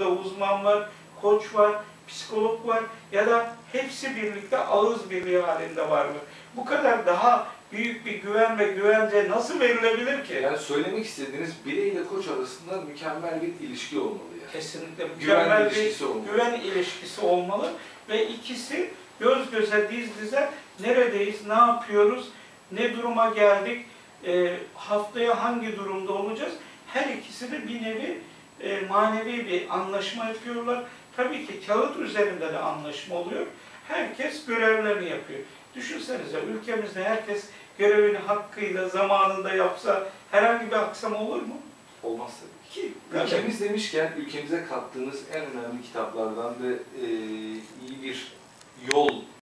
uzman var, koç var, psikolog var ya da hepsi birlikte ağız birliği halinde var mı? Bu kadar daha büyük bir güven ve güvence nasıl verilebilir ki? Yani söylemek istediğiniz birey ile koç arasında mükemmel bir ilişki olmalı yani. Kesinlikle Güven mükemmel bir ilişkisi olmalı. güven ilişkisi olmalı ve ikisi göz göze diz dize neredeyiz, ne yapıyoruz, ne duruma geldik, e, haftaya hangi durumda olacağız? Her ikisi de bir nevi e, manevi bir anlaşma yapıyorlar. Tabii ki kağıt üzerinde de anlaşma oluyor. Herkes görevlerini yapıyor. Düşünsenize ülkemizde herkes görevini hakkıyla, zamanında yapsa herhangi bir aksama olur mu? Olmaz tabii. Ki Ülkemiz demişken ülkemize kattığınız en önemli kitaplardan ve e,